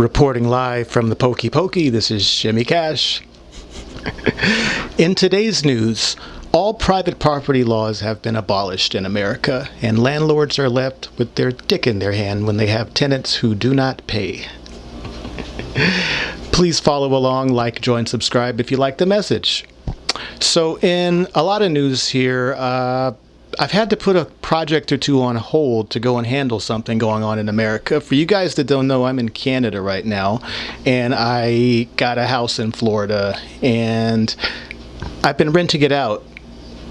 Reporting live from the Pokey Pokey, this is Shimmy Cash. in today's news, all private property laws have been abolished in America, and landlords are left with their dick in their hand when they have tenants who do not pay. Please follow along, like, join, subscribe if you like the message. So, in a lot of news here, uh, I've had to put a project or two on hold to go and handle something going on in America. For you guys that don't know, I'm in Canada right now, and I got a house in Florida, and I've been renting it out.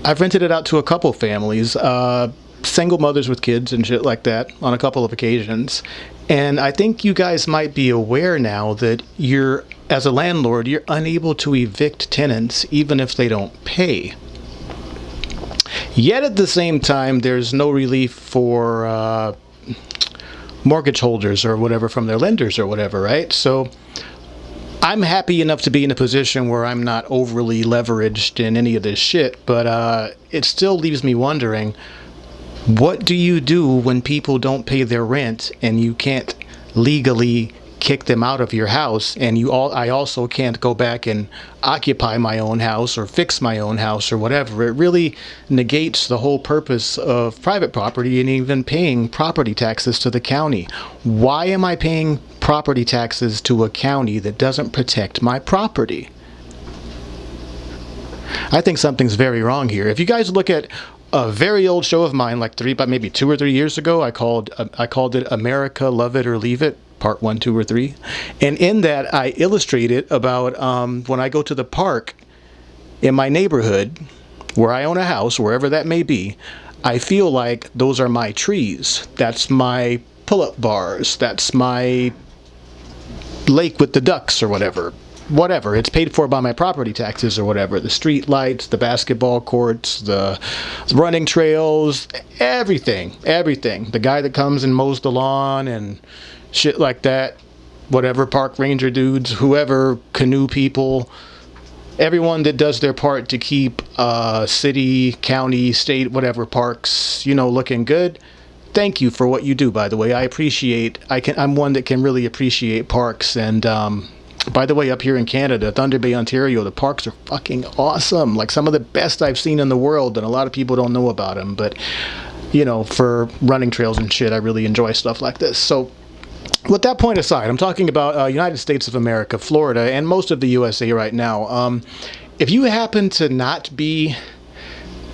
I've rented it out to a couple families, uh, single mothers with kids and shit like that on a couple of occasions. And I think you guys might be aware now that you're, as a landlord, you're unable to evict tenants even if they don't pay. Yet at the same time, there's no relief for uh, mortgage holders or whatever from their lenders or whatever, right? So I'm happy enough to be in a position where I'm not overly leveraged in any of this shit, but uh, it still leaves me wondering what do you do when people don't pay their rent and you can't legally kick them out of your house and you all I also can't go back and occupy my own house or fix my own house or whatever. It really negates the whole purpose of private property and even paying property taxes to the county. Why am I paying property taxes to a county that doesn't protect my property? I think something's very wrong here. If you guys look at a very old show of mine like three but maybe two or three years ago I called I called it America Love It or Leave It part one, two, or three. And in that, I illustrated about um, when I go to the park in my neighborhood, where I own a house, wherever that may be, I feel like those are my trees. That's my pull-up bars. That's my lake with the ducks or whatever. Whatever. It's paid for by my property taxes or whatever. The street lights, the basketball courts, the running trails, everything. Everything. The guy that comes and mows the lawn and shit like that. Whatever park ranger dudes, whoever canoe people, everyone that does their part to keep uh, city, county, state, whatever parks, you know, looking good. Thank you for what you do. By the way, I appreciate. I can. I'm one that can really appreciate parks. And um, by the way, up here in Canada, Thunder Bay, Ontario, the parks are fucking awesome. Like some of the best I've seen in the world, and a lot of people don't know about them. But you know, for running trails and shit, I really enjoy stuff like this. So with that point aside, I'm talking about uh, United States of America, Florida, and most of the USA right now. Um, if you happen to not be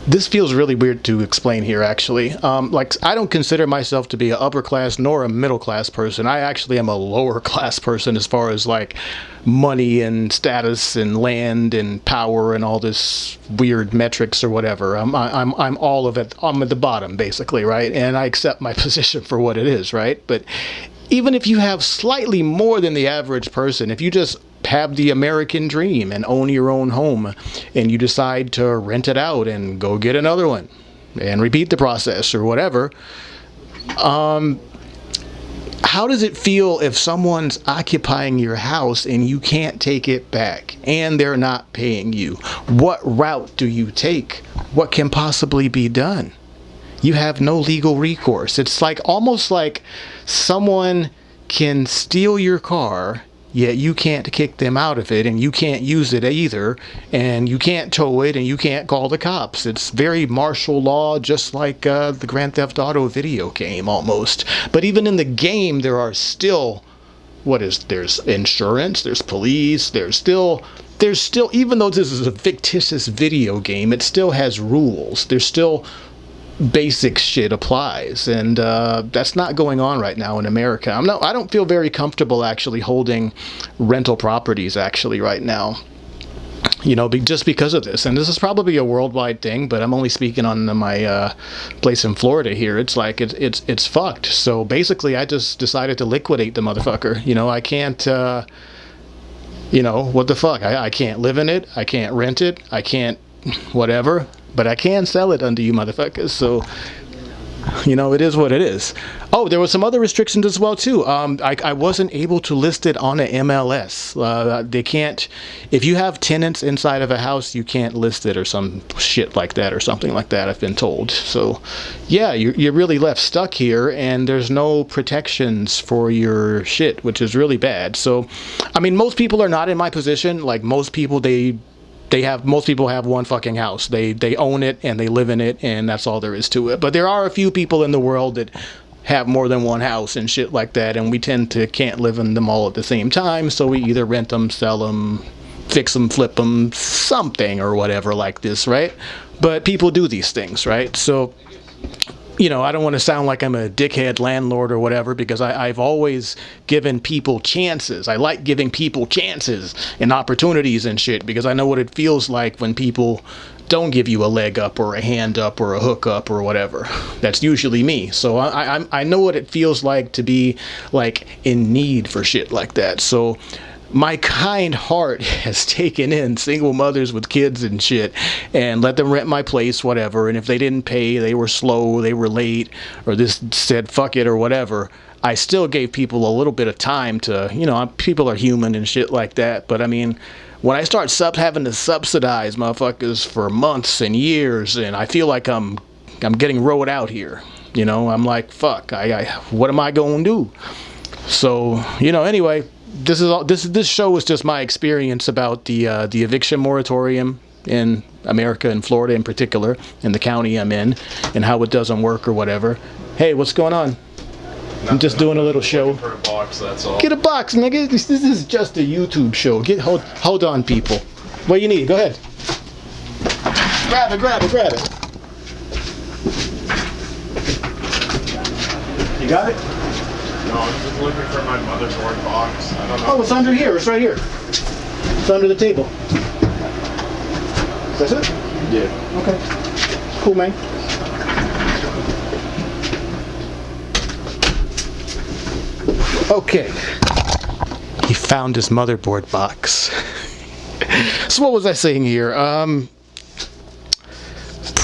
this feels really weird to explain here actually. Um, like I don't consider myself to be an upper class nor a middle class person. I actually am a lower class person as far as like money and status and land and power and all this weird metrics or whatever. I'm, I'm, I'm all of it. I'm at the bottom basically right? And I accept my position for what it is right? But even if you have slightly more than the average person, if you just have the American dream and own your own home and you decide to rent it out and go get another one and repeat the process or whatever, um, how does it feel if someone's occupying your house and you can't take it back and they're not paying you? What route do you take? What can possibly be done? You have no legal recourse. It's like almost like someone can steal your car yet you can't kick them out of it and you can't use it either and you can't tow it and you can't call the cops. It's very martial law just like uh, the grand theft auto video game almost. But even in the game there are still what is there's insurance there's police there's still there's still even though this is a fictitious video game it still has rules. There's still basic shit applies. And uh, that's not going on right now in America. I'm not I don't feel very comfortable actually holding rental properties actually right now you know be, just because of this. And this is probably a worldwide thing but I'm only speaking on my uh, place in Florida here. It's like it's it's it's fucked. So basically I just decided to liquidate the motherfucker. You know I can't uh, you know what the fuck? I, I can't live in it. I can't rent it. I can't whatever but I can sell it under you motherfuckers. So, you know, it is what it is. Oh, there were some other restrictions as well too. Um, I, I wasn't able to list it on a MLS. Uh, they can't. If you have tenants inside of a house, you can't list it or some shit like that or something like that. I've been told. So, yeah, you're, you're really left stuck here, and there's no protections for your shit, which is really bad. So, I mean, most people are not in my position. Like most people, they they have most people have one fucking house. They they own it and they live in it and that's all there is to it. But there are a few people in the world that have more than one house and shit like that and we tend to can't live in them all at the same time so we either rent them sell them fix them flip them something or whatever like this right but people do these things right so you know, I don't want to sound like I'm a dickhead landlord or whatever because I, have always given people chances. I like giving people chances and opportunities and shit because I know what it feels like when people don't give you a leg up or a hand up or a hook up or whatever. That's usually me. So I, I, I know what it feels like to be like in need for shit like that. So my kind heart has taken in single mothers with kids and shit and let them rent my place, whatever. And if they didn't pay, they were slow, they were late, or this said fuck it or whatever. I still gave people a little bit of time to, you know, people are human and shit like that. But I mean, when I start sub having to subsidize motherfuckers for months and years, and I feel like I'm, I'm getting rode out here. You know, I'm like, fuck, I, I what am I going to do? So, you know, anyway, this is all this this show is just my experience about the uh, the eviction moratorium in America in Florida in particular in the county I'm in and how it doesn't work or whatever. Hey, what's going on? Nothing. I'm just doing a little show. For a box, that's all. Get a box, nigga. This, this is just a YouTube show. Get hold hold on, people. What you need? Go ahead. Grab it, grab it, grab it. You got it? No, I'm just looking for my motherboard box. I don't know. Oh, it's under here. It's right here. It's under the table. Is that it? Yeah. Okay. Cool, man. Okay. He found his motherboard box. so what was I saying here? Um,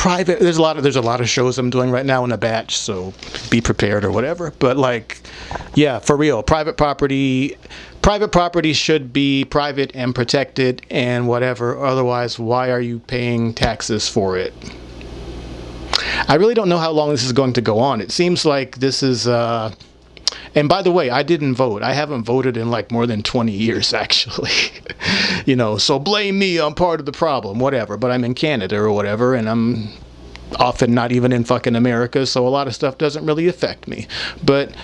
private there's a lot of there's a lot of shows i'm doing right now in a batch so be prepared or whatever but like yeah for real private property private property should be private and protected and whatever otherwise why are you paying taxes for it i really don't know how long this is going to go on it seems like this is uh and by the way, I didn't vote. I haven't voted in like more than 20 years, actually. you know, so blame me. I'm part of the problem, whatever. But I'm in Canada or whatever, and I'm often not even in fucking America, so a lot of stuff doesn't really affect me. But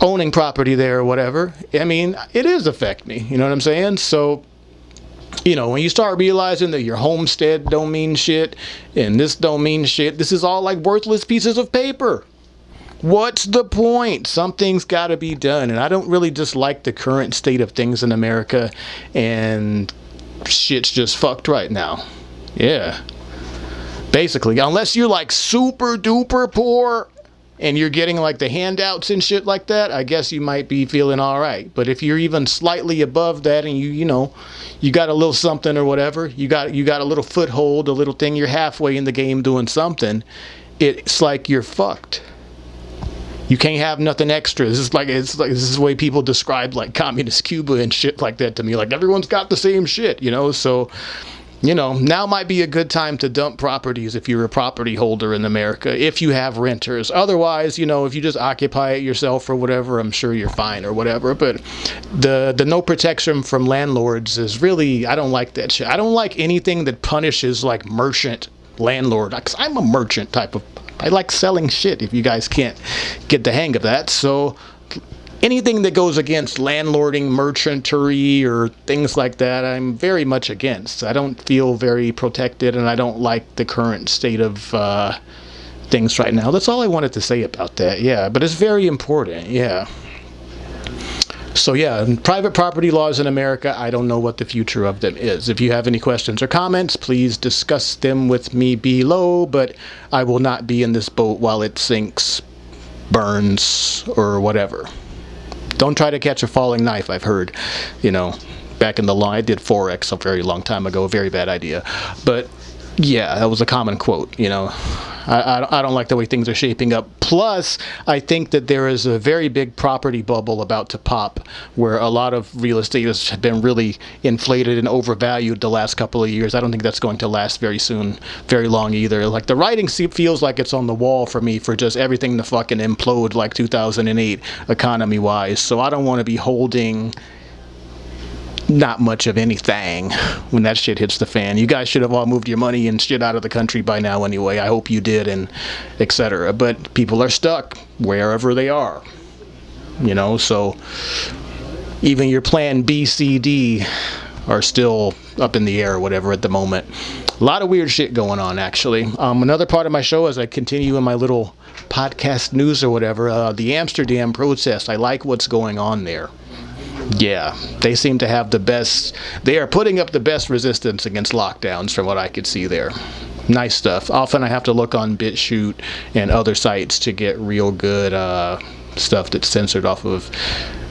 owning property there or whatever, I mean, it is affect me. You know what I'm saying? So you know, when you start realizing that your homestead don't mean shit and this don't mean shit, this is all like worthless pieces of paper. What's the point? Something's got to be done. And I don't really dislike the current state of things in America. And shit's just fucked right now. Yeah. Basically, unless you're like super duper poor and you're getting like the handouts and shit like that, I guess you might be feeling all right. But if you're even slightly above that and you, you know, you got a little something or whatever, you got you got a little foothold, a little thing, you're halfway in the game doing something, it's like you're fucked you can't have nothing extra. This is like it's like this is the way people describe like communist Cuba and shit like that to me. Like everyone's got the same shit, you know. So, you know, now might be a good time to dump properties if you're a property holder in America, if you have renters. Otherwise, you know, if you just occupy it yourself or whatever, I'm sure you're fine or whatever. But the the no protection from landlords is really I don't like that shit. I don't like anything that punishes like merchant landlord because I'm a merchant type of I like selling shit if you guys can't get the hang of that. So anything that goes against landlording, merchantry, or things like that, I'm very much against. I don't feel very protected, and I don't like the current state of uh, things right now. That's all I wanted to say about that. Yeah, but it's very important. Yeah. So yeah, private property laws in America, I don't know what the future of them is. If you have any questions or comments, please discuss them with me below, but I will not be in this boat while it sinks, burns, or whatever. Don't try to catch a falling knife, I've heard. You know, back in the line, I did Forex a very long time ago, a very bad idea. But yeah, that was a common quote. You know, I, I, don't like the way things are shaping up. Plus, I think that there is a very big property bubble about to pop, where a lot of real estate has been really inflated and overvalued the last couple of years. I don't think that's going to last very soon, very long either. Like the writing feels like it's on the wall for me for just everything to fucking implode like 2008 economy wise. So I don't want to be holding not much of anything when that shit hits the fan. You guys should have all moved your money and shit out of the country by now anyway. I hope you did and etc. But people are stuck wherever they are. You know, so even your plan B, C, D are still up in the air or whatever at the moment. A lot of weird shit going on actually. Um, another part of my show as I continue in my little podcast news or whatever, uh, the Amsterdam protest. I like what's going on there. Yeah, they seem to have the best. They are putting up the best resistance against lockdowns, from what I could see there. Nice stuff. Often I have to look on BitChute and other sites to get real good uh, stuff that's censored off of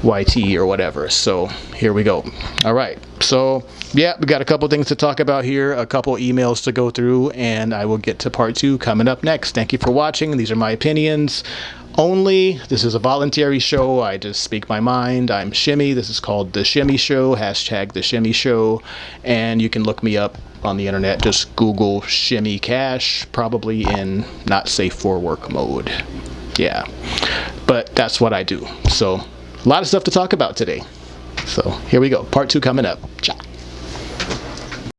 YT or whatever. So here we go. All right. So yeah, we got a couple things to talk about here, a couple emails to go through, and I will get to part two coming up next. Thank you for watching. These are my opinions only. This is a voluntary show. I just speak my mind. I'm Shimmy. This is called The Shimmy Show, hashtag The Shimmy Show. And you can look me up on the internet. Just Google Shimmy Cash, probably in not safe for work mode. Yeah. But that's what I do. So, a lot of stuff to talk about today. So, here we go. Part two coming up. Ciao.